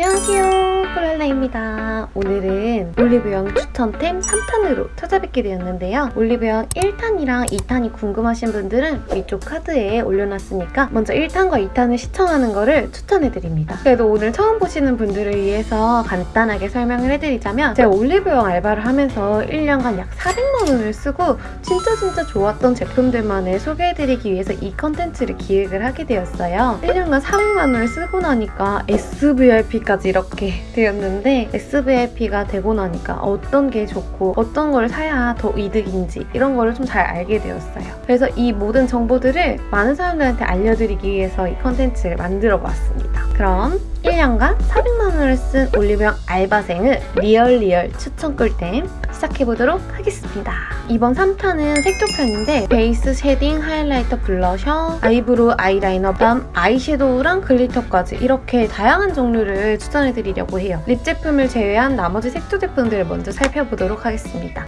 안녕하세요. 콜랄라입니다. 오늘은 올리브영 추천템 3탄으로 찾아뵙게 되었는데요. 올리브영 1탄이랑 2탄이 궁금하신 분들은 위쪽 카드에 올려놨으니까 먼저 1탄과 2탄을 시청하는 거를 추천해드립니다. 그래도 오늘 처음 보시는 분들을 위해서 간단하게 설명을 해드리자면 제가 올리브영 알바를 하면서 1년간 약 400만 원을 쓰고 진짜 진짜 좋았던 제품들만을 소개해드리기 위해서 이 컨텐츠를 기획을 하게 되었어요. 1년간 400만 원을 쓰고 나니까 SVIP 까지 이렇게 되었는데 SVIP가 되고 나니까 어떤 게 좋고 어떤 걸 사야 더 이득인지 이런 거를 좀 잘 알게 되었어요. 그래서 이 모든 정보들을 많은 사람들한테 알려드리기 위해서 이 컨텐츠를 만들어 보았습니다. 그럼 1년간 400만 원을 쓴 올리브영 알바생의 real real 추천 꿀템 시작해보도록 하겠습니다. 이번 3탄은 색조편인데 베이스, shading, highlighter, blusher, eyebrow, 아이라이너, 다음 아이섀도우랑 glitter까지 이렇게 다양한 종류를 추천해드리려고 해요. lip 제품을 제외한 나머지 색조 제품들을 먼저 살펴보도록 하겠습니다.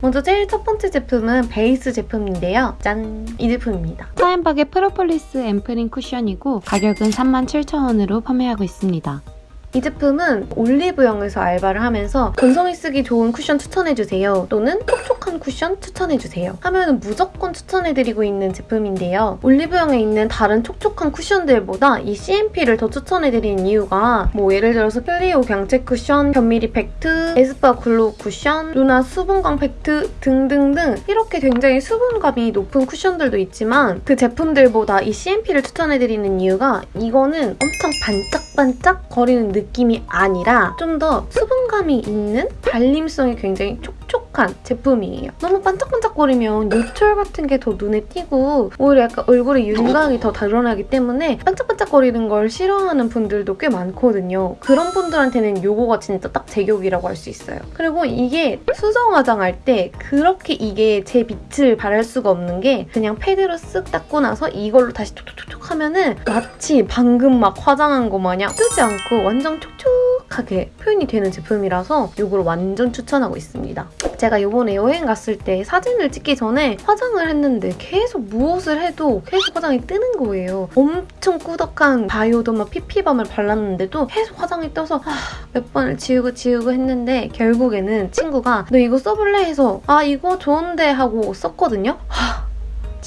먼저 제일 첫 번째 제품은 베이스 제품인데요. 짠! 이 제품입니다. 차앤박의 프로폴리스 앰플링 쿠션이고 가격은 37,000원으로 판매하고 있습니다. 이 제품은 올리브영에서 알바를 하면서 건성이 쓰기 좋은 쿠션 추천해주세요 또는 촉촉한 쿠션 추천해주세요 하면 무조건 추천해드리고 있는 제품인데요. 올리브영에 있는 다른 촉촉한 쿠션들보다 이 CNP를 더 추천해드리는 이유가 뭐 예를 들어서 클리오 광채 쿠션, 견미리 팩트, 에스쁘아 글로우 쿠션, 루나 수분감 팩트 등등등 이렇게 굉장히 수분감이 높은 쿠션들도 있지만 그 제품들보다 이 CNP를 추천해드리는 이유가 이거는 엄청 반짝반짝 거리는 느낌이 아니라 좀 더 수분감이 있는 발림성이 굉장히 촉촉한 제품이에요. 너무 반짝반짝거리면 노출 같은 게 더 눈에 띄고 오히려 약간 얼굴에 윤곽이 더 드러나기 때문에 반짝반짝거리는 걸 싫어하는 분들도 꽤 많거든요. 그런 분들한테는 이거가 진짜 딱 제격이라고 할 수 있어요. 그리고 이게 수정 화장할 때 그렇게 이게 제 빛을 발할 수가 없는 게 그냥 패드로 쓱 닦고 나서 이걸로 다시 촉촉 촉 하면은 마치 방금 막 화장한 거 마냥 뜨지 않고 완전 촉촉하게 표현이 되는 제품이라서 이걸 완전 추천하고 있습니다. 제가 이번에 여행 갔을 때 사진을 찍기 전에 화장을 했는데 계속 무엇을 해도 계속 화장이 뜨는 거예요. 엄청 꾸덕한 바이오더마 PP밤을 발랐는데도 계속 화장이 떠서 아, 몇 번을 지우고 지우고 했는데 결국에는 친구가 너 이거 써볼래? 해서 아 이거 좋은데 하고 썼거든요. 하,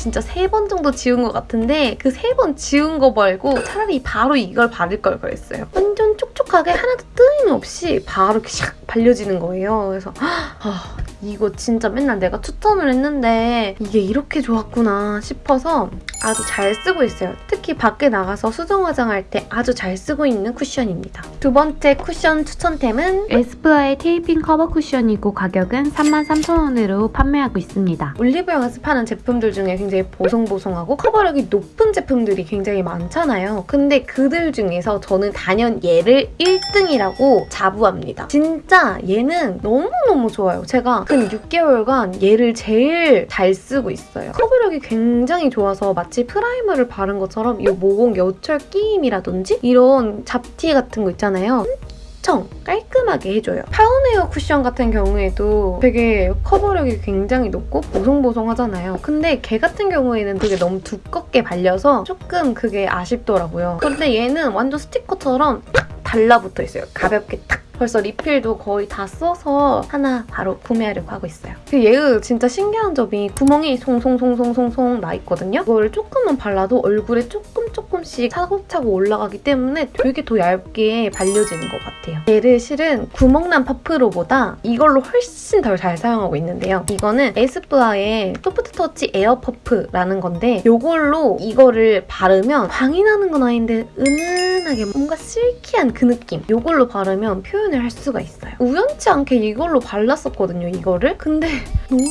진짜 세 번 정도 지운 것 같은데 그 세 번 지운 거 말고 차라리 바로 이걸 바를 걸 그랬어요. 완전 촉촉하게 하나도 뜸없이 바로 이렇게 샥 발려지는 거예요. 그래서 아, 이거 진짜 맨날 내가 추천을 했는데 이게 이렇게 좋았구나 싶어서 아주 잘 쓰고 있어요. 특히 밖에 나가서 수정 화장할 때 아주 잘 쓰고 있는 쿠션입니다. 두 번째 쿠션 추천템은 에스쁘아의 테이핑 커버 쿠션이고 가격은 33,000원으로 판매하고 있습니다. 올리브영에서 파는 제품들 중에 굉장히 보송보송하고 커버력이 높은 제품들이 굉장히 많잖아요. 근데 그들 중에서 저는 단연 얘를 1등이라고 자부합니다. 진짜 얘는 너무너무 좋아요. 제가 근 6개월간 얘를 제일 잘 쓰고 있어요. 커버력이 굉장히 좋아서 마치 primer를 바른 것처럼 이 모공 요철 끼임이라든지 이런 잡티 같은 거 있잖아요. 엄청 깔끔하게 해줘요. 더블웨어 쿠션 같은 경우에도 되게 커버력이 굉장히 높고 보송보송하잖아요. 근데 걔 같은 경우에는 되게 너무 두껍게 발려서 조금 그게 아쉽더라고요. 근데 얘는 완전 스티커처럼 탁 달라붙어 있어요. 가볍게 탁 벌써 리필도 거의 다 써서 하나 바로 구매하려고 하고 있어요. 그 얘의 진짜 신기한 점이 구멍이 송송송송송송 나 있거든요. 이거를 조금만 발라도 얼굴에 조금 조금씩 차곡차곡 올라가기 때문에 되게 더 얇게 발려지는 것 같아요. 얘를 실은 구멍난 퍼프로보다 이걸로 훨씬 더잘 사용하고 있는데요. 이거는 에스쁘아의 소프트 터치 에어 퍼프라는 건데 이걸로 이거를 바르면 광이 나는 건 아닌데 은은하게 뭔가 silky한 그 느낌 이걸로 바르면 표현 을 할 수가 있어요. 우연치 않게 이걸로 발랐었거든요, 이거를. 근데 너무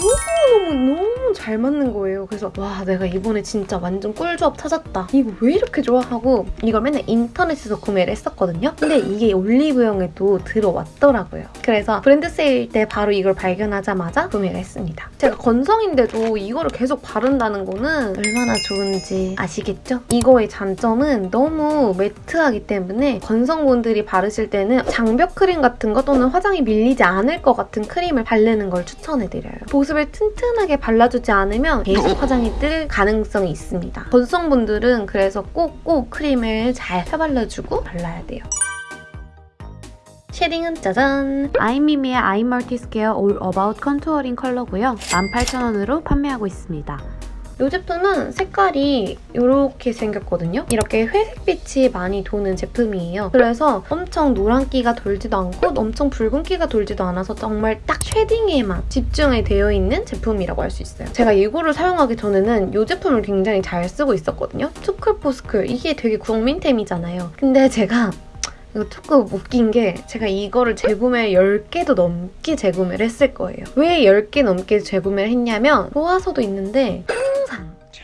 너무 너무 잘 맞는 거예요. 그래서 와 내가 이번에 진짜 완전 꿀조합 찾았다. 이거 왜 이렇게 좋아? 하고 이걸 맨날 인터넷에서 구매를 했었거든요. 근데 이게 올리브영에도 들어왔더라고요. 그래서 브랜드 세일 때 바로 이걸 발견하자마자 구매를 했습니다. 제가 건성인데도 이거를 계속 바른다는 거는 얼마나 좋은지 아시겠죠? 이거의 장점은 너무 matte하기 때문에 건성분들이 바르실 때는 장벽 크림 같은 거 또는 화장이 밀리지 않을 것 같은 크림을 바르는 걸 추천해드려요. 보습을 튼튼 하게 발라주지 않으면 계속 화장이 뜰 가능성이 있습니다. 건성분들은 그래서 꼭꼭 크림을 잘 펴발라주고 발라야 돼요. shading은 짜잔! 아임미미의 I'm Multi Square All About Contouring 컬러고요. 18,000원으로 판매하고 있습니다. 이 제품은 색깔이 이렇게 생겼거든요. 이렇게 회색빛이 많이 도는 제품이에요. 그래서 엄청 노란기가 돌지도 않고 엄청 붉은기가 돌지도 않아서 정말 딱 shading에만 집중이 되어 있는 제품이라고 할 수 있어요. 제가 이거를 사용하기 전에는 이 제품을 굉장히 잘 쓰고 있었거든요. 투쿨포스쿨 이게 되게 국민템이잖아요. 근데 제가 이거 조금 웃긴 게 제가 이거를 재구매 10개도 넘게 재구매를 했을 거예요. 왜 10개 넘게 재구매를 했냐면 좋아서도 있는데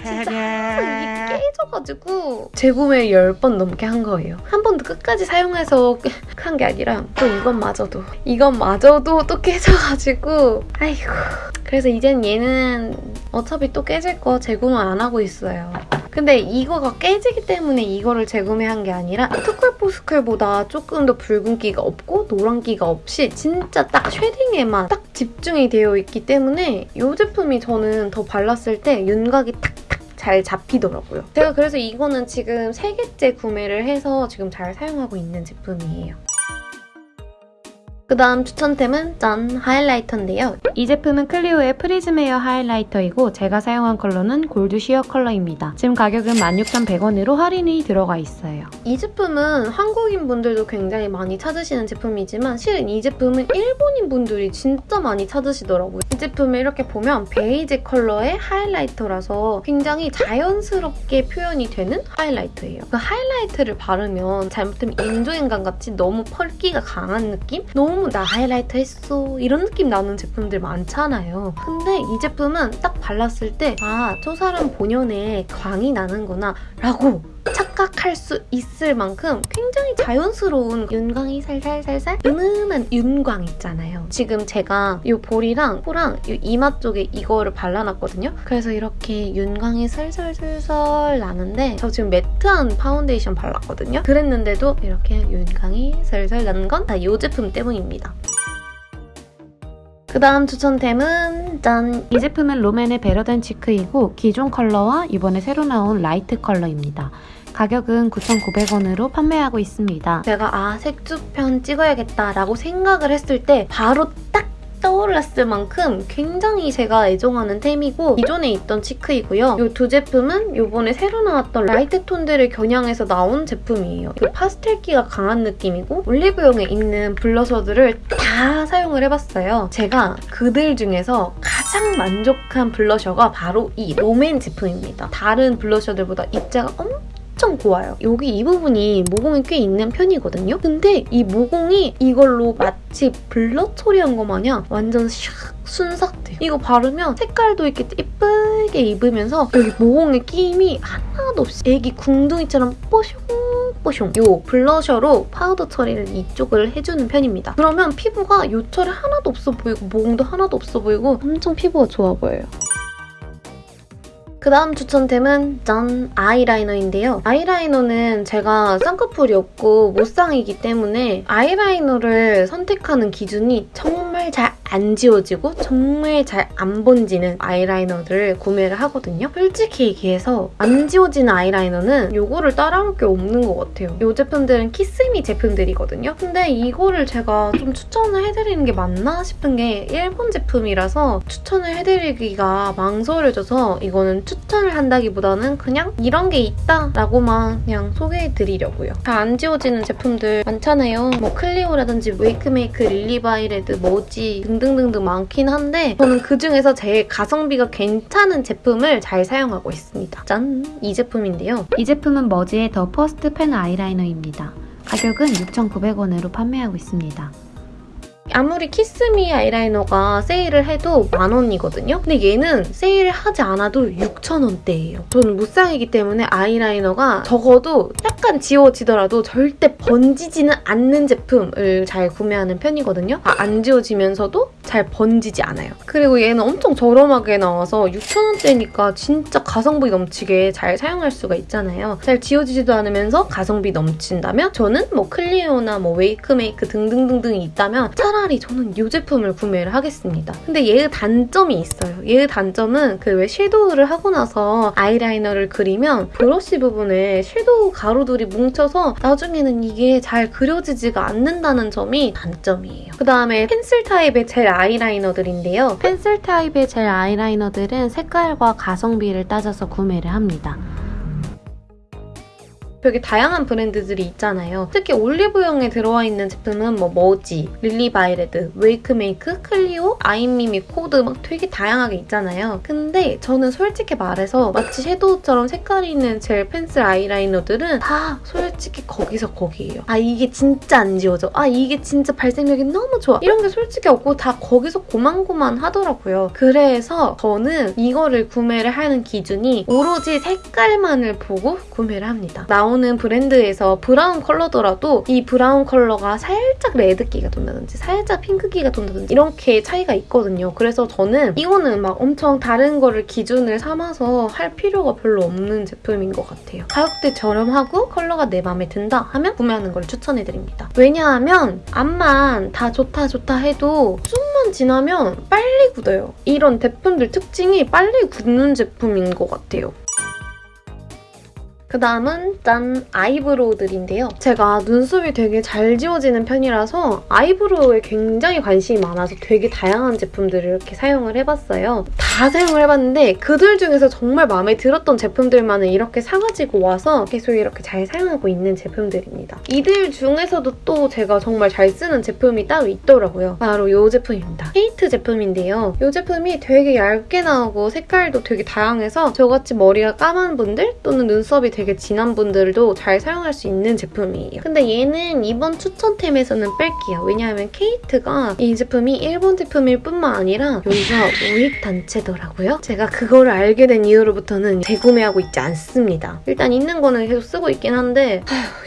진짜 이게 깨져가지고. 재구매 10번 넘게 한 거예요. 한 번도 끝까지 사용해서 한 게 아니라 또 이것마저도 이것마저도 또 깨져가지고. 아이고. 그래서 이젠 얘는 어차피 또 깨질 거 재구매 안 하고 있어요. 근데 이거가 깨지기 때문에 이거를 재구매한 게 아니라 투쿨포스쿨보다 조금 더 붉은기가 없고 노란기가 없이 진짜 딱 shading에만 딱 집중이 되어 있기 때문에 이 제품이 저는 더 발랐을 때 윤곽이 탁탁 잘 잡히더라고요. 제가 그래서 이거는 지금 3개째 구매를 해서 지금 잘 사용하고 있는 제품이에요. 그 다음 추천템은 짠! 하이라이터인데요. 이 제품은 클리오의 프리즘 에어 하이라이터이고 제가 사용한 컬러는 gold sheer 컬러입니다. 지금 가격은 16,100원으로 할인이 들어가 있어요. 이 제품은 한국인 분들도 굉장히 많이 찾으시는 제품이지만 실은 이 제품은 일본인 분들이 진짜 많이 찾으시더라고요. 이 제품을 이렇게 보면 베이지 컬러의 하이라이터라서 굉장히 자연스럽게 표현이 되는 하이라이터예요. 그 하이라이트를 바르면 잘못하면 인조인간 같이 너무 펄기가 강한 느낌? 너무 나 하이라이터 했어 이런 느낌 나는 제품들 많잖아요. 근데 이 제품은 딱 발랐을 때 아, 저 사람 본연의 광이 나는구나 라고 착각할 수 있을 만큼 굉장히 자연스러운 윤광이 살살살살 은은한 윤광 있잖아요. 지금 제가 이 볼이랑 코랑 이 이마 쪽에 이거를 발라놨거든요. 그래서 이렇게 윤광이 슬슬슬슬 나는데 저 지금 matte한 파운데이션 발랐거든요. 그랬는데도 이렇게 윤광이 슬슬 나는 건 다 이 제품 때문입니다. 그 다음 추천템은 짠! 이 제품은 롬앤의 Better Than Cheek이고 기존 컬러와 이번에 새로 나온 라이트 컬러입니다. 가격은 9,900원으로 판매하고 있습니다. 제가 아 색조편 찍어야겠다 라고 생각을 했을 때 바로 딱 떠올랐을 만큼 굉장히 제가 애정하는 템이고 기존에 있던 cheek이고요. 이 두 제품은 이번에 새로 나왔던 라이트 톤들을 겨냥해서 나온 제품이에요. 그 파스텔기가 강한 느낌이고 올리브영에 있는 블러셔들을 다 사용을 해봤어요. 제가 그들 중에서 가장 만족한 블러셔가 바로 이 롬앤 제품입니다. 다른 블러셔들보다 입자가 엄청 엄청 고와요. 여기 이 부분이 모공이 꽤 있는 편이거든요. 근데 이 모공이 이걸로 마치 blur 처리한 것 마냥 완전 샥 순삭돼. 이거 바르면 색깔도 이렇게 예쁘게 입히면서 여기 모공에 끼임이 하나도 없이 애기 궁둥이처럼 뽀숑 뽀숑 이 블러셔로 파우더 처리를 이쪽을 해주는 편입니다. 그러면 피부가 요철이 하나도 없어 보이고 모공도 하나도 없어 보이고 엄청 피부가 좋아 보여요. 그 다음 추천템은 짠! 아이라이너인데요. 아이라이너는 제가 쌍꺼풀이 없고 무쌍이기 때문에 아이라이너를 선택하는 기준이 정말 잘 안 지워지고 정말 잘 안 번지는 아이라이너들을 구매를 하거든요. 솔직히 얘기해서 안 지워지는 아이라이너는 이거를 따라올 게 없는 것 같아요. 이 제품들은 키스미 제품들이거든요. 근데 이거를 제가 좀 추천을 해드리는 게 맞나 싶은 게 일본 제품이라서 추천을 해드리기가 망설여져서 이거는 추천을 한다기보다는 그냥 이런 게 있다라고만 그냥 소개해드리려고요. 잘 안 지워지는 제품들 많잖아요. 뭐 클리오라든지 웨이크메이크, 릴리바이레드, 머지 등등등등 많긴 한데 저는 그중에서 제일 가성비가 괜찮은 제품을 잘 사용하고 있습니다. 짠! 이 제품인데요. 이 제품은 머지의 The First Pen 아이라이너입니다. 가격은 6,900원으로 판매하고 있습니다. 아무리 키스미 아이라이너가 세일을 해도 만 원이거든요. 근데 얘는 세일을 하지 않아도 6천 원대예요. 저는 무쌍이기 때문에 아이라이너가 적어도 약간 지워지더라도 절대 번지지는 않는 제품을 잘 구매하는 편이거든요. 아, 안 지워지면서도 잘 번지지 않아요. 그리고 얘는 엄청 저렴하게 나와서 6천 원대니까 진짜 가성비 넘치게 잘 사용할 수가 있잖아요. 잘 지워지지도 않으면서 가성비 넘친다면 저는 뭐 클리오나 뭐 웨이크메이크 등등등등이 있다면 차라리 저는 이 제품을 구매를 하겠습니다. 근데 얘의 단점이 있어요. 얘의 단점은 그 왜 섀도우를 하고 나서 아이라이너를 그리면 브러쉬 부분에 섀도우 가루들이 뭉쳐서 나중에는 이게 잘 그려지지가 않는다는 점이 단점이에요. 그다음에 펜슬 타입의 젤 아이라이너들인데요. 펜슬 타입의 젤 아이라이너들은 색깔과 가성비를 따져서 구매를 합니다. 되게 다양한 브랜드들이 있잖아요. 특히 올리브영에 들어와 있는 제품은 뭐 머지, 릴리바이레드, 웨이크메이크, 클리오, 아임미미, 코드 막 되게 다양하게 있잖아요. 근데 저는 솔직히 말해서 마치 섀도우처럼 색깔이 있는 젤 펜슬 아이라이너들은 다 솔직히 거기서 거기예요. 아 이게 진짜 안 지워져. 아 이게 진짜 발색력이 너무 좋아. 이런 게 솔직히 없고 다 거기서 고만고만 하더라고요. 그래서 저는 이거를 구매를 하는 기준이 오로지 색깔만을 보고 구매를 합니다. 나온 나오는 브랜드에서 브라운 컬러더라도 이 브라운 컬러가 살짝 레드기가 돈다든지 살짝 핑크기가 돈다든지 이렇게 차이가 있거든요. 그래서 저는 이거는 막 엄청 다른 거를 기준을 삼아서 할 필요가 별로 없는 제품인 것 같아요. 가격대 저렴하고 컬러가 내 마음에 든다 하면 구매하는 걸 추천해드립니다. 왜냐하면 암만 다 좋다 좋다 해도 좀만 지나면 빨리 굳어요. 이런 제품들 특징이 빨리 굳는 제품인 것 같아요. 그 다음은 짠! 아이브로우들인데요. 제가 눈썹이 되게 잘 지워지는 편이라서 아이브로우에 굉장히 관심이 많아서 되게 다양한 제품들을 이렇게 사용을 해봤어요. 다 사용을 해봤는데 그들 중에서 정말 마음에 들었던 제품들만은 이렇게 사가지고 와서 계속 이렇게 잘 사용하고 있는 제품들입니다. 이들 중에서도 또 제가 정말 잘 쓰는 제품이 따로 있더라고요. 바로 이 제품입니다. 케이트 제품인데요. 이 제품이 되게 얇게 나오고 색깔도 되게 다양해서 저같이 머리가 까만 분들 또는 눈썹이 되게 되게 진한 분들도 잘 사용할 수 있는 제품이에요. 근데 얘는 이번 추천템에서는 뺄게요. 왜냐하면 케이트가 이 제품이 일본 제품일 뿐만 아니라 여기가 우익 단체더라고요. 제가 그거를 알게 된 이후로부터는 재구매하고 있지 않습니다. 일단 있는 거는 계속 쓰고 있긴 한데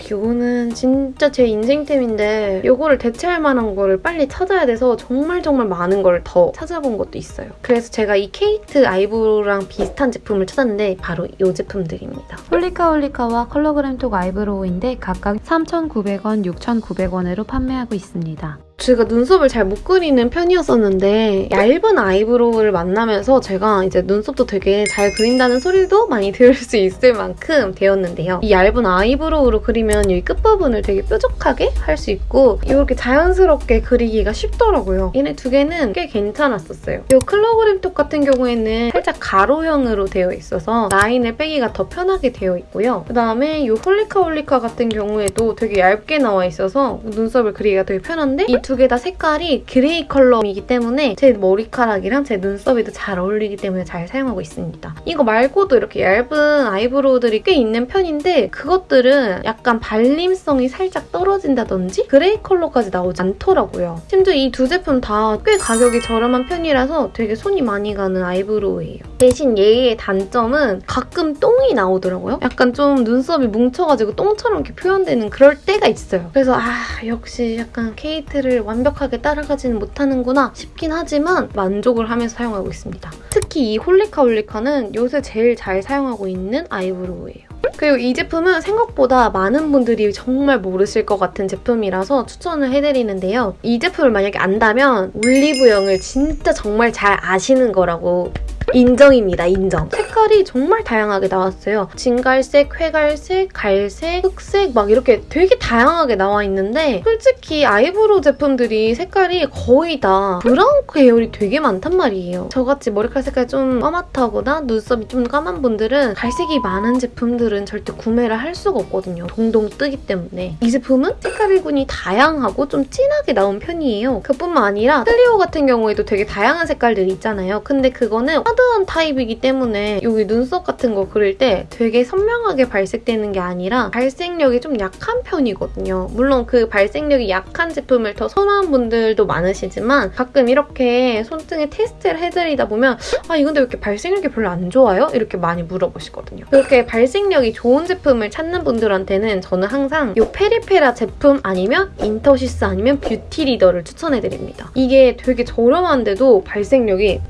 이거는 진짜 제 인생템인데 이거를 대체할 만한 거를 빨리 찾아야 돼서 정말 정말 많은 걸 더 찾아본 것도 있어요. 그래서 제가 이 케이트 아이브로우랑 비슷한 제품을 찾았는데 바로 이 제품들입니다. 홀리카 홀리카와 컬러그램톡 아이브로우인데 각각 3,900원, 6,900원으로 판매하고 있습니다. 제가 눈썹을 잘 못 그리는 편이었었는데 얇은 아이브로우를 만나면서 제가 이제 눈썹도 되게 잘 그린다는 소리도 많이 들을 수 있을 만큼 되었는데요. 이 얇은 아이브로우로 그리면 이 끝부분을 되게 뾰족하게 할 수 있고 이렇게 자연스럽게 그리기가 쉽더라고요. 얘네 두 개는 꽤 괜찮았었어요. 이 컬러그램톡 같은 경우에는 살짝 가로형으로 되어 있어서 라인을 빼기가 더 편하게 되어 있고요. 그다음에 이 홀리카 홀리카 같은 경우에도 되게 얇게 나와 있어서 눈썹을 그리기가 되게 편한데 이두 개 다 색깔이 그레이 컬러이기 때문에 제 머리카락이랑 제 눈썹에도 잘 어울리기 때문에 잘 사용하고 있습니다. 이거 말고도 이렇게 얇은 아이브로우들이 꽤 있는 편인데 그것들은 약간 발림성이 살짝 떨어진다든지 그레이 컬러까지 나오지 않더라고요. 심지어 이 두 제품 다 꽤 가격이 저렴한 편이라서 되게 손이 많이 가는 아이브로우예요. 대신 얘의 단점은 가끔 똥이 나오더라고요. 약간 좀 눈썹이 뭉쳐가지고 똥처럼 이렇게 표현되는 그럴 때가 있어요. 그래서 아 역시 약간 케이트를 완벽하게 따라가지는 못하는구나 싶긴 하지만 만족을 하면서 사용하고 있습니다. 특히 이 홀리카 홀리카는 요새 제일 잘 사용하고 있는 아이브로우예요. 그리고 이 제품은 생각보다 많은 분들이 정말 모르실 것 같은 제품이라서 추천을 해드리는데요. 이 제품을 만약에 안다면 올리브영을 진짜 정말 잘 아시는 거라고 인정입니다, 인정. 색깔이 정말 다양하게 나왔어요. 진갈색, 회갈색, 갈색, 흑색 막 이렇게 되게 다양하게 나와 있는데 솔직히 아이브로우 제품들이 색깔이 거의 다 브라운 계열이 되게 많단 말이에요. 저같이 머리카락 색깔이 좀 까맣다거나 눈썹이 좀 까만 분들은 갈색이 많은 제품들은 절대 구매를 할 수가 없거든요. 동동 뜨기 때문에. 이 제품은 색깔군이 다양하고 좀 진하게 나온 편이에요. 그뿐만 아니라 클리오 같은 경우에도 되게 다양한 색깔들이 있잖아요. 근데 그거는 하드한 타입이기 때문에 여기 눈썹 같은 거 그릴 때 되게 선명하게 발색되는 게 아니라 발색력이 좀 약한 편이거든요. 물론 그 발색력이 약한 제품을 더 선호하는 분들도 많으시지만 가끔 이렇게 손등에 테스트를 해드리다 보면 아 이건데 왜 이렇게 발색력이 별로 안 좋아요? 이렇게 많이 물어보시거든요. 그렇게 발색력이 좋은 제품을 찾는 분들한테는 저는 항상 이 페리페라 제품 아니면 인터시스 아니면 뷰티 리더를 추천해드립니다. 이게 되게 저렴한데도 발색력이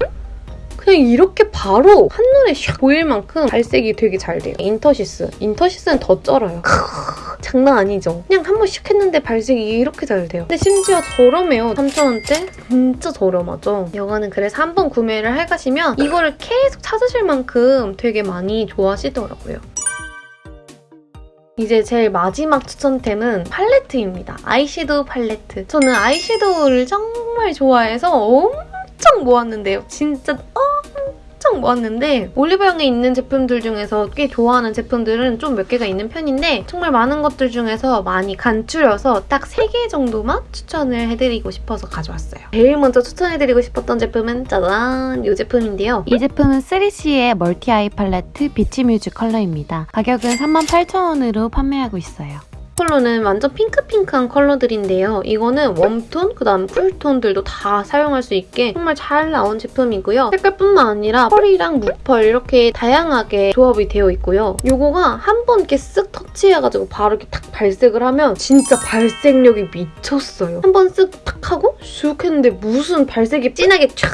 그냥 이렇게 바로 한눈에 샥 보일 만큼 발색이 되게 잘 돼요. 인터시스. 인터시스는 더 쩔어요. 장난 아니죠? 그냥 한번씩 했는데 발색이 이렇게 잘 돼요. 근데 심지어 저렴해요. 3,000원대? 진짜 저렴하죠? 여가는 그래서 한 번 구매를 해 가시면 이거를 계속 찾으실 만큼 되게 많이 좋아하시더라고요. 이제 제일 마지막 추천템은 팔레트입니다. 아이섀도우 팔레트. 저는 아이섀도우를 정말 좋아해서 엄청 모았는데요. 진짜 엄청 모았는데 올리브영에 있는 제품들 중에서 꽤 좋아하는 제품들은 좀 몇 개가 있는 편인데 정말 많은 것들 중에서 많이 간추려서 딱 3개 정도만 추천을 해드리고 싶어서 가져왔어요. 제일 먼저 추천해드리고 싶었던 제품은 짜잔! 이 제품인데요. 이 제품은 3CE의 멀티 아이 팔레트 비치 뮤즈 컬러입니다. 가격은 38,000원으로 판매하고 있어요. 컬러는 완전 핑크핑크한 컬러들인데요. 이거는 웜톤, 그 다음 쿨톤들도 다 사용할 수 있게 정말 잘 나온 제품이고요. 색깔뿐만 아니라 펄이랑 무펄 이렇게 다양하게 조합이 되어 있고요. 이거가 한 번 이렇게 쓱 터치해가지고 바로 이렇게 탁 발색을 하면 진짜 발색력이 미쳤어요. 한 번 쓱 탁 하고 슉 했는데 무슨 발색이 진하게 쫙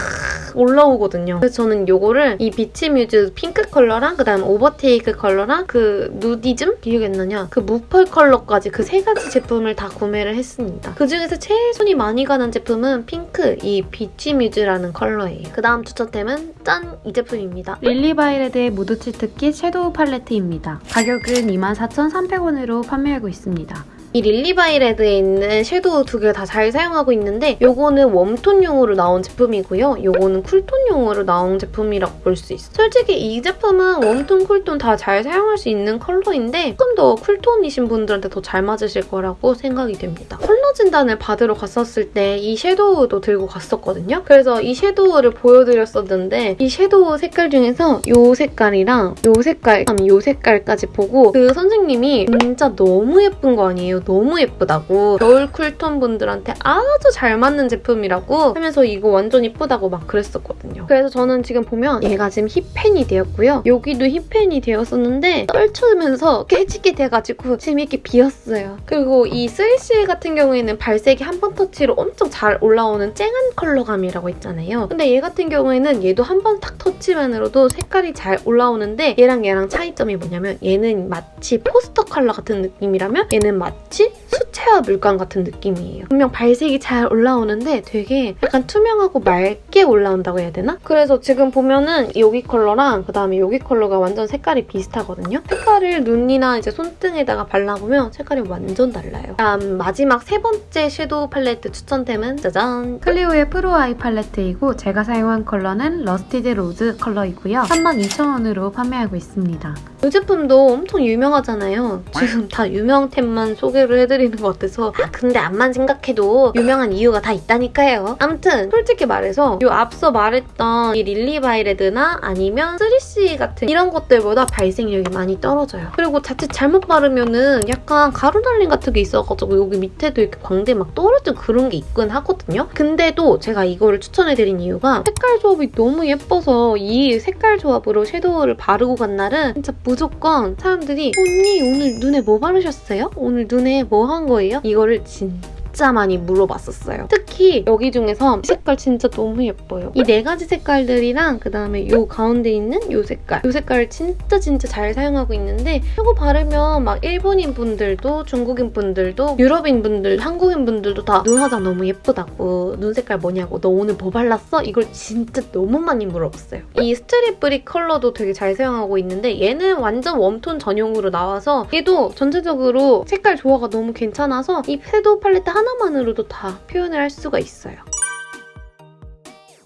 올라오거든요. 그래서 저는 이거를 이 비치뮤즈 핑크 컬러랑 그다음 오버테이크 컬러랑 그 누디즘? 나냐? 그 무펄 컬러까지 그 세 가지 제품을 다 구매를 했습니다. 그중에서 제일 손이 많이 가는 제품은 핑크 이 비치 뮤즈라는 컬러예요. 그 다음 추천템은 짠! 이 제품입니다. 릴리바이레드의 무드 치트 키트 섀도우 팔레트입니다. 가격은 24,300원으로 판매하고 있습니다. 이 릴리바이레드에 있는 섀도우 두 개 다 잘 사용하고 있는데 요거는 웜톤용으로 나온 제품이고요. 요거는 쿨톤용으로 나온 제품이라고 볼 수 있어요. 솔직히 이 제품은 웜톤, 쿨톤 다 잘 사용할 수 있는 컬러인데 조금 더 쿨톤이신 분들한테 더 잘 맞으실 거라고 생각이 됩니다. 컬러 진단을 받으러 갔었을 때 이 섀도우도 들고 갔었거든요. 그래서 이 섀도우를 보여드렸었는데 이 섀도우 색깔 중에서 이 색깔이랑 이 색깔, 이 색깔까지 보고 그 선생님이 진짜 너무 예쁜 거 아니에요? 너무 예쁘다고 겨울 쿨톤 분들한테 아주 잘 맞는 제품이라고 하면서 이거 완전 예쁘다고 막 그랬었거든요. 그래서 저는 지금 보면 얘가 지금 hit pan이 되었고요. 여기도 hit pan이 되었었는데 떨치면서 깨지게 돼가지고 지금 이렇게 비었어요. 그리고 이 3CE 같은 경우에는 발색이 한 번 터치로 엄청 잘 올라오는 쨍한 컬러감이라고 했잖아요. 근데 얘 같은 경우에는 얘도 한 번 탁 터치만으로도 색깔이 잘 올라오는데 얘랑 얘랑 차이점이 뭐냐면 얘는 마치 포스터 컬러 같은 느낌이라면 얘는 마치 수채화 물감 같은 느낌이에요. 분명 발색이 잘 올라오는데 되게 약간 투명하고 맑게 올라온다고 해야 되나? 그래서 지금 보면은 여기 컬러랑 그다음에 여기 컬러가 완전 색깔이 비슷하거든요. 색깔을 눈이나 이제 손등에다가 발라보면 색깔이 완전 달라요. 다음 마지막 세 번째 섀도우 팔레트 추천템은 짜잔! 클리오의 프로 아이 팔레트이고 제가 사용한 컬러는 러스티드 로즈 컬러이고요. 32,000원으로 판매하고 있습니다. 이 제품도 엄청 유명하잖아요. 지금 다 유명템만 소개를 해드리는 것 같아서 아 근데 암만 생각해도 유명한 이유가 다 있다니까요. 아무튼 솔직히 말해서 이 앞서 말했던 이 릴리바이레드나 아니면 3CE 같은 이런 것들보다 발색력이 많이 떨어져요. 그리고 자칫 잘못 바르면은 약간 가루 날림 같은 게 있어가지고 여기 밑에도 이렇게 광대 막 떨어진 그런 게 있긴 하거든요. 근데도 제가 이거를 추천해드린 이유가 색깔 조합이 너무 예뻐서 이 색깔 조합으로 섀도우를 바르고 간 날은 진짜 무조건 사람들이 언니 오늘 눈에 뭐 바르셨어요? 오늘 눈에 뭐 한 거예요? 이거를 진짜 많이 물어봤었어요. 특히 여기 중에서 색깔 진짜 너무 예뻐요. 이 네 가지 색깔들이랑 그다음에 이 가운데 있는 이 색깔 이 색깔을 진짜 진짜 잘 사용하고 있는데 이거 바르면 막 일본인 분들도 중국인 분들도 유럽인 분들, 한국인 분들도 다 눈 화장 너무 예쁘다고 눈 색깔 뭐냐고 너 오늘 뭐 발랐어? 이걸 진짜 너무 많이 물어봤어요. 이 스트릿 브릭 컬러도 되게 잘 사용하고 있는데 얘는 완전 웜톤 전용으로 나와서 얘도 전체적으로 색깔 조화가 너무 괜찮아서 이 섀도우 팔레트 하나만으로도 다 표현을 할 수가 있어요.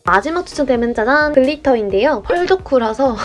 마지막 추천템은 짜잔 글리터인데요. 펄 덕후라서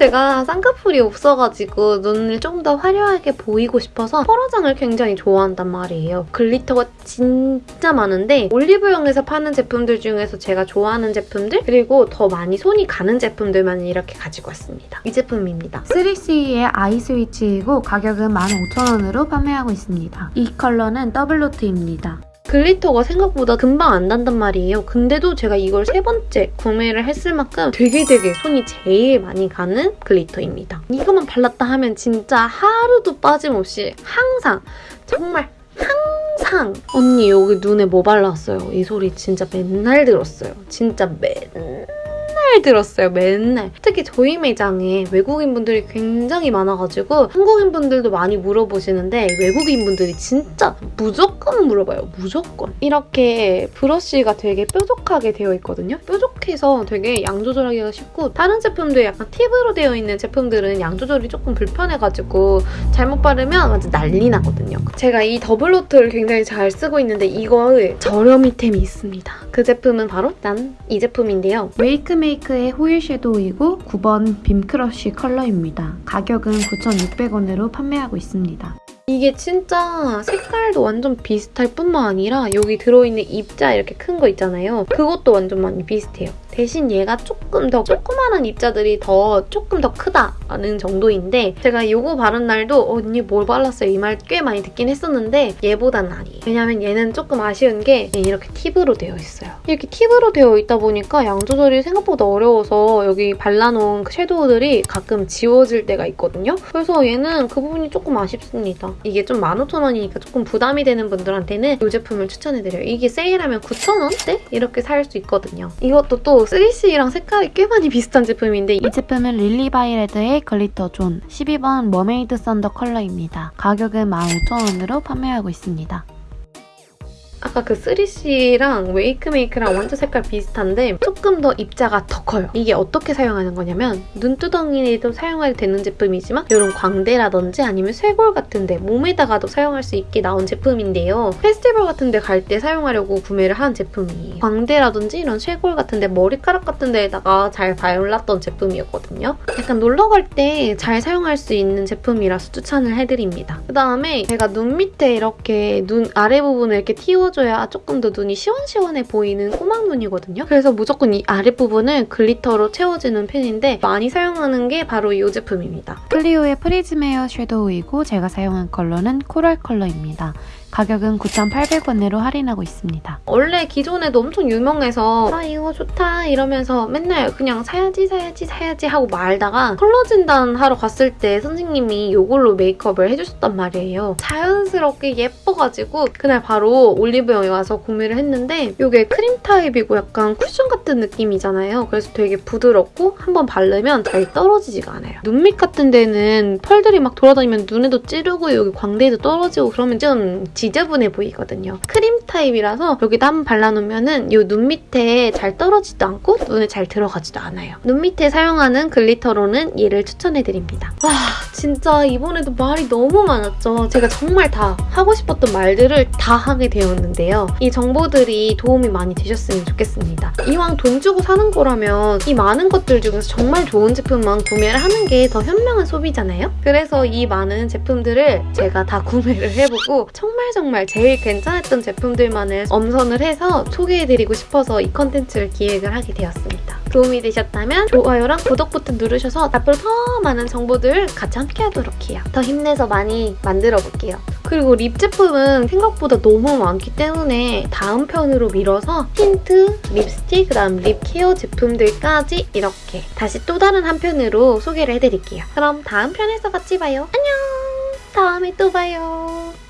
제가 쌍꺼풀이 없어가지고 눈을 좀 더 화려하게 보이고 싶어서 펄화장을 굉장히 좋아한단 말이에요. 글리터가 진짜 많은데 올리브영에서 파는 제품들 중에서 제가 좋아하는 제품들 그리고 더 많이 손이 가는 제품들만 이렇게 가지고 왔습니다. 이 제품입니다. 3CE의 아이 스위치이고 가격은 15,000원으로 판매하고 있습니다. 이 컬러는 더블로트입니다. 글리터가 생각보다 금방 안 단단 말이에요. 근데도 제가 이걸 세 번째 구매를 했을 만큼 되게 되게 손이 제일 많이 가는 글리터입니다. 이것만 발랐다 하면 진짜 하루도 빠짐없이 항상 정말 항상 언니 여기 눈에 뭐 발랐어요? 이 소리 진짜 맨날 들었어요. 진짜 맨날 들었어요. 맨날. 특히 저희 매장에 외국인분들이 굉장히 많아가지고 한국인분들도 많이 물어보시는데 외국인분들이 진짜 무조건 물어봐요. 무조건. 이렇게 브러쉬가 되게 뾰족하게 되어 있거든요. 뾰족해서 되게 양 조절하기가 쉽고 다른 제품들 약간 팁으로 되어 있는 제품들은 양 조절이 조금 불편해가지고 잘못 바르면 완전 난리 나거든요. 제가 이 더블로트를 굉장히 잘 쓰고 있는데 이거의 저렴이템이 있습니다. 그 제품은 바로 난 이 제품인데요. 웨이크 메이크의 호일 섀도우이고 9번 빔크러쉬 컬러입니다. 가격은 9,600원으로 판매하고 있습니다. 이게 진짜 색깔도 완전 비슷할 뿐만 아니라 여기 들어있는 입자 이렇게 큰 거 있잖아요. 그것도 완전 많이 비슷해요. 대신 얘가 조금 더 조그마한 입자들이 더 조금 더 크다는 정도인데 제가 이거 바른 날도 언니 뭘 발랐어요? 이 말 꽤 많이 듣긴 했었는데 얘보단 아니에요. 왜냐면 얘는 조금 아쉬운 게 이렇게 팁으로 되어 있어요. 이렇게 팁으로 되어 있다 보니까 양 조절이 생각보다 어려워서 여기 발라놓은 그 섀도우들이 가끔 지워질 때가 있거든요. 그래서 얘는 그 부분이 조금 아쉽습니다. 이게 좀 15,000원이니까 조금 부담이 되는 분들한테는 이 제품을 추천해드려요. 이게 세일하면 9,000원대? 이렇게 살 수 있거든요. 이것도 또 3CE랑 색깔이 꽤 많이 비슷한 제품인데 이 제품은 릴리바이레드의 글리터 존 12번 머메이드 썬더 컬러입니다. 가격은 15,000원으로 판매하고 있습니다. 아까 그 3CE랑 웨이크메이크랑 완전 색깔 비슷한데 조금 더 입자가 더 커요. 이게 어떻게 사용하는 거냐면 눈두덩이에도 사용해도 되는 제품이지만 이런 광대라든지 아니면 쇄골 같은데 몸에다가도 사용할 수 있게 나온 제품인데요. 페스티벌 같은 데 갈 때 사용하려고 구매를 한 제품이에요. 광대라든지 이런 쇄골 같은 데 머리카락 같은 데에다가 잘 발랐던 제품이었거든요. 약간 놀러 갈 때 잘 사용할 수 있는 제품이라서 추천을 해드립니다. 그다음에 제가 눈 밑에 이렇게 눈 아래 부분을 이렇게 띄워 채워줘야 조금 더 눈이 시원시원해 보이는 꼬막 눈이거든요. 그래서 무조건 이 아랫부분을 글리터로 채워주는 편인데 많이 사용하는 게 바로 이 제품입니다. 클리오의 프리즘 에어 섀도우이고 제가 사용한 컬러는 코랄 컬러입니다. 가격은 9,800원으로 할인하고 있습니다. 원래 기존에도 엄청 유명해서 아 이거 좋다 이러면서 맨날 그냥 사야지 사야지 사야지 하고 말다가 컬러 진단 하러 갔을 때 선생님이 이걸로 메이크업을 해주셨단 말이에요. 자연스럽게 예뻐가지고 그날 바로 올리브영에 와서 구매를 했는데 이게 크림 타입이고 약간 쿠션 같은 느낌이잖아요. 그래서 되게 부드럽고 한번 바르면 잘 떨어지지가 않아요. 눈밑 같은 데는 펄들이 막 돌아다니면 눈에도 찌르고 여기 광대에도 떨어지고 그러면 좀 지저분해 보이거든요. 크림 타입이라서 여기다 한번 발라놓으면 이눈 밑에 잘 떨어지도 않고 눈에 잘 들어가지도 않아요. 눈 밑에 사용하는 glitter로는 얘를 추천해드립니다. 와 진짜 이번에도 말이 너무 많았죠. 제가 정말 다 하고 싶었던 말들을 다 하게 되었는데요. 이 정보들이 도움이 많이 되셨으면 좋겠습니다. 이왕 돈 주고 사는 거라면 이 많은 것들 중에서 정말 좋은 제품만 구매를 하는 게 더 현명한 소비잖아요? 그래서 이 많은 제품들을 제가 다 구매를 해보고 정말 정말 제일 괜찮았던 제품들만을 엄선을 해서 소개해드리고 싶어서 이 컨텐츠를 기획을 하게 되었습니다. 도움이 되셨다면 좋아요랑 구독 버튼 누르셔서 앞으로 더 많은 정보들 같이 함께 하도록 해요. 더 힘내서 많이 만들어 볼게요. 그리고 lip 제품은 생각보다 너무 많기 때문에 다음 편으로 밀어서 틴트, 립스틱, 그다음 lip care 제품들까지 이렇게 다시 또 다른 한 편으로 소개를 해드릴게요. 그럼 다음 편에서 같이 봐요. 안녕! 다음에 또 봐요.